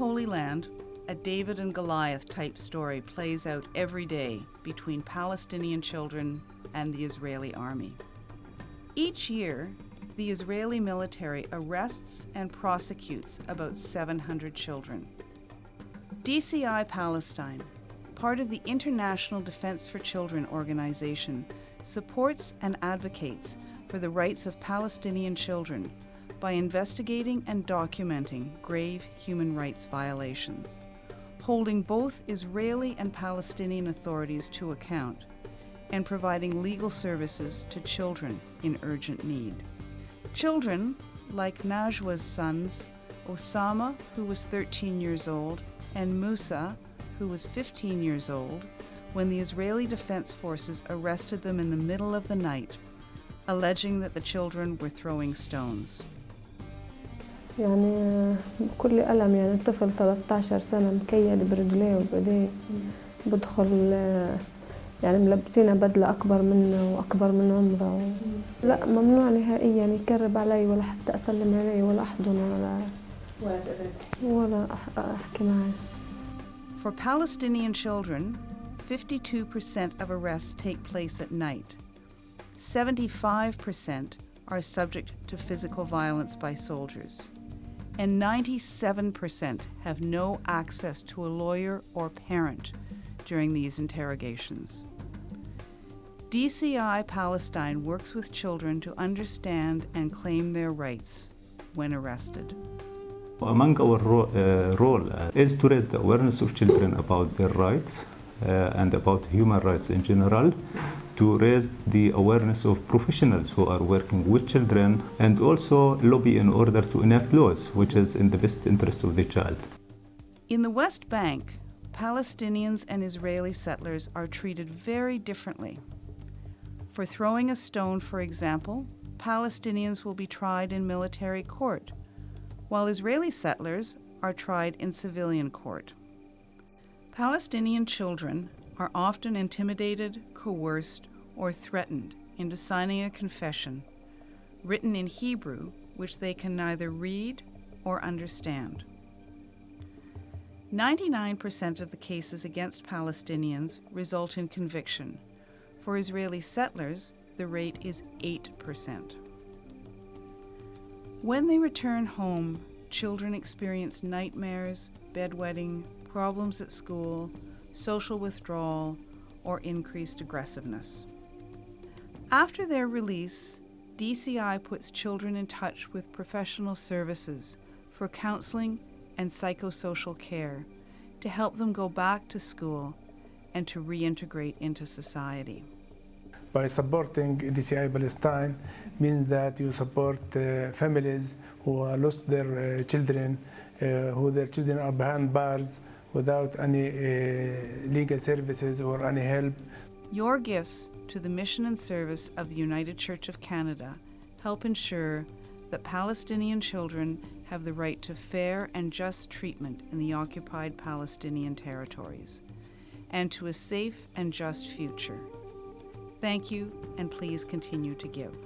Land, a David and Goliath type story plays out every day between Palestinian children and the Israeli army. Each year, the Israeli military arrests and prosecutes about 700 children. DCI Palestine, part of the International Defense for Children organization, supports and advocates for the rights of Palestinian children by investigating and documenting grave human rights violations, holding both Israeli and Palestinian authorities to account, and providing legal services to children in urgent need. Children, like Najwa's sons, Osama, who was 13 years old, and Musa, who was 15 years old, when the Israeli Defense Forces arrested them in the middle of the night, alleging that the children were throwing stones. يعني بكل ألم يعني الطفل 13 سنة مكيد برجليه وبإيديه بدخل يعني ملبسينه بدلة أكبر منه وأكبر من عمره لا ممنوع نهائيا يكرب علي ولا حتى أسلم عليه ولا أحضنه ولا ولا أحكي معه For Palestinian children, 52% of arrests take place at night. 75% are subject to physical violence by soldiers. And 97% have no access to a lawyer or parent during these interrogations. DCI Palestine works with children to understand and claim their rights when arrested. Among our ro- uh, role uh, is to raise the awareness of children about their rights uh, and about human rights in general, to raise the awareness of professionals who are working with children, and also lobby in order to enact laws which is in the best interest of the child. In the West Bank, Palestinians and Israeli settlers are treated very differently. For throwing a stone, for example, Palestinians will be tried in military court, while Israeli settlers are tried in civilian court. Palestinian children are often intimidated, coerced, or threatened into signing a confession written in Hebrew, which they can neither read or understand. 99% of the cases against Palestinians result in conviction. For Israeli settlers, the rate is 8%. When they return home, children experience nightmares, bedwetting, problems at school, social withdrawal, or increased aggressiveness. After their release, DCI puts children in touch with professional services for counseling and psychosocial care to help them go back to school and to reintegrate into society. By supporting DCI Palestine means that you support uh, families who lost their uh, children, uh, who their children are behind bars without any uh, legal services or any help. Your gifts to the mission and service of the United Church of Canada help ensure that Palestinian children have the right to fair and just treatment in the occupied Palestinian territories and to a safe and just future. Thank you, and please continue to give.